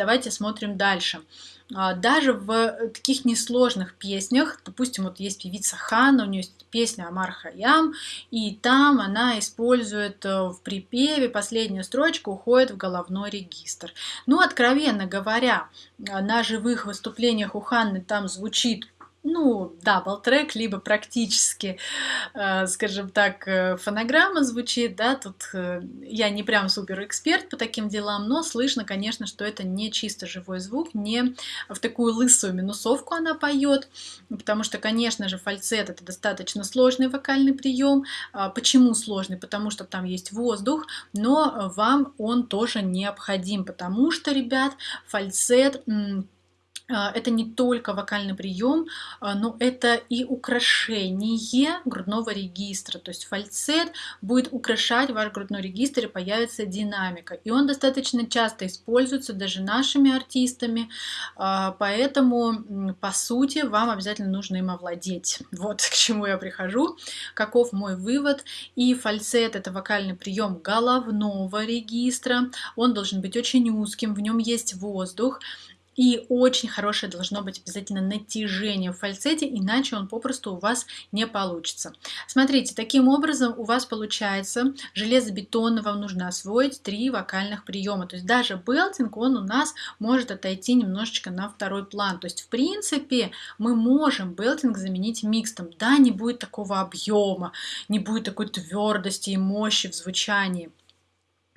давайте смотрим дальше. А, даже в таких несложных песнях, допустим, вот есть певица Ханна, у нее есть песня Омар Хайям, и там она использует э, в припеве последняя строчка уходит в головной регистр. Ну, откровенно говоря, на живых выступлениях у Ханны там звучит ну, double-track, либо практически, э, скажем так, э, фонограмма звучит, да, тут э, я не прям супер эксперт по таким делам, но слышно, конечно, что это не чисто живой звук, не в такую лысую минусовку она поет, потому что, конечно же, фальцет это достаточно сложный вокальный прием. А почему сложный? Потому что там есть воздух, но вам он тоже необходим, потому что, ребят, фальцет это не только вокальный прием, а, но это и украшение грудного регистра. То есть фальцет будет украшать ваш грудной регистр и появится динамика. И он достаточно часто используется даже нашими артистами, а, поэтому, по сути, вам обязательно нужно им овладеть. Вот к чему я прихожу, каков мой вывод. И фальцет – это вокальный прием головного регистра. Он должен быть очень узким, в нем есть воздух. И очень хорошее должно быть обязательно натяжение в фальцете, иначе он попросту у вас не получится. Смотрите, таким образом у вас получается железобетонно, вам нужно освоить три вокальных приема. То есть даже белтинг, он у нас может отойти немножечко на второй план. То есть в принципе мы можем белтинг заменить микстом. Да, не будет такого объема, не будет такой твердости и мощи в звучании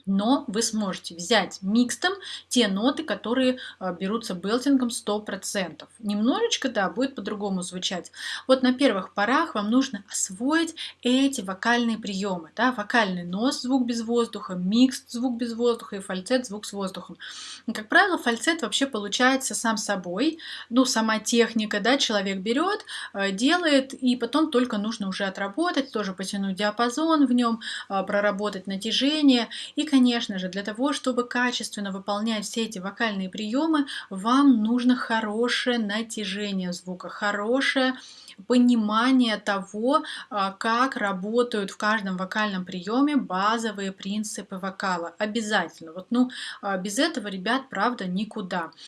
но вы сможете взять микстом те ноты, которые а, берутся белтингом 100%. Немножечко, да, будет по-другому звучать. Вот на первых порах вам нужно освоить эти вокальные приемы. Да? Вокальный нос, звук без воздуха, микс, звук без воздуха и фальцет, звук с воздухом. Как правило, фальцет вообще получается сам собой. Ну, сама техника, да, человек берет, а, делает, и потом только нужно уже отработать, тоже потянуть диапазон в нем, а, проработать натяжение и, конечно же, для того, чтобы качественно выполнять все эти вокальные приемы, вам нужно хорошее натяжение звука, хорошее понимание того, а, как работают в каждом вокальном приеме базовые принципы вокала. Обязательно. Вот, ну, а, без этого, ребят, правда, никуда.